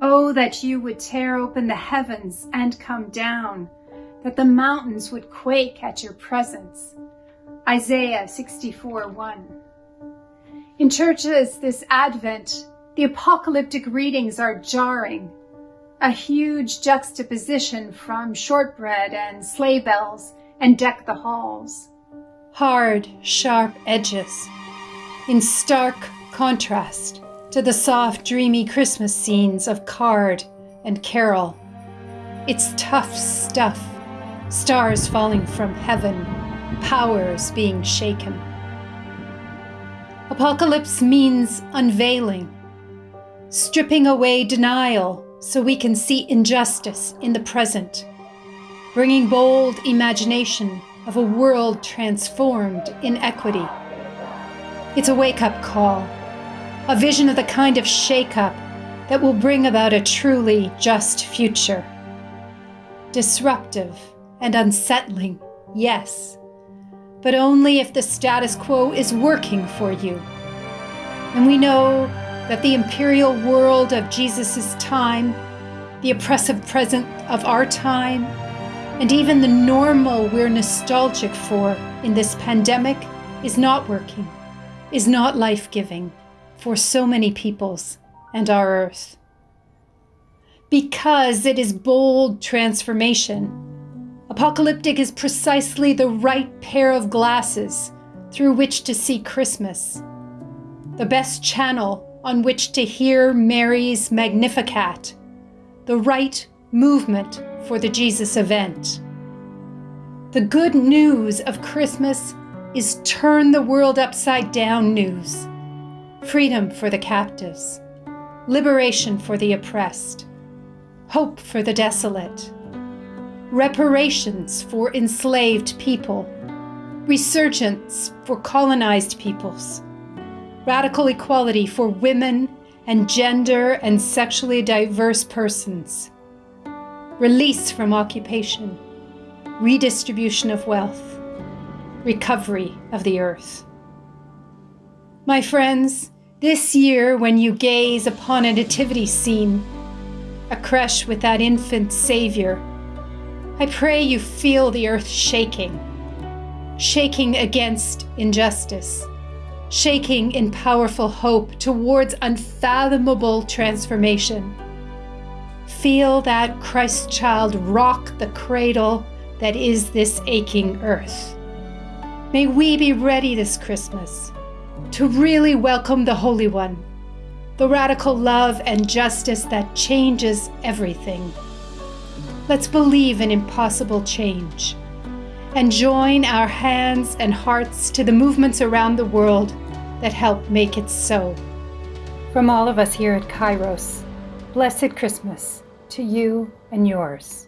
Oh, that you would tear open the heavens and come down, that the mountains would quake at your presence. Isaiah 64 1. In churches this Advent, the apocalyptic readings are jarring. A huge juxtaposition from shortbread and sleigh bells and deck the halls. Hard, sharp edges, in stark contrast to the soft, dreamy Christmas scenes of card and carol. It's tough stuff, stars falling from heaven, powers being shaken. Apocalypse means unveiling, stripping away denial so we can see injustice in the present, bringing bold imagination of a world transformed in equity. It's a wake up call a vision of the kind of shake-up that will bring about a truly just future. Disruptive and unsettling, yes, but only if the status quo is working for you. And we know that the imperial world of Jesus' time, the oppressive present of our time, and even the normal we're nostalgic for in this pandemic is not working, is not life-giving for so many peoples and our earth. Because it is bold transformation, apocalyptic is precisely the right pair of glasses through which to see Christmas, the best channel on which to hear Mary's Magnificat, the right movement for the Jesus event. The good news of Christmas is turn the world upside down news freedom for the captives, liberation for the oppressed, hope for the desolate, reparations for enslaved people, resurgence for colonized peoples, radical equality for women and gender and sexually diverse persons, release from occupation, redistribution of wealth, recovery of the earth. My friends, this year, when you gaze upon a nativity scene, a creche with that infant Savior, I pray you feel the earth shaking, shaking against injustice, shaking in powerful hope towards unfathomable transformation. Feel that Christ child rock the cradle that is this aching earth. May we be ready this Christmas to really welcome the Holy One, the radical love and justice that changes everything. Let's believe in impossible change and join our hands and hearts to the movements around the world that help make it so. From all of us here at Kairos, blessed Christmas to you and yours.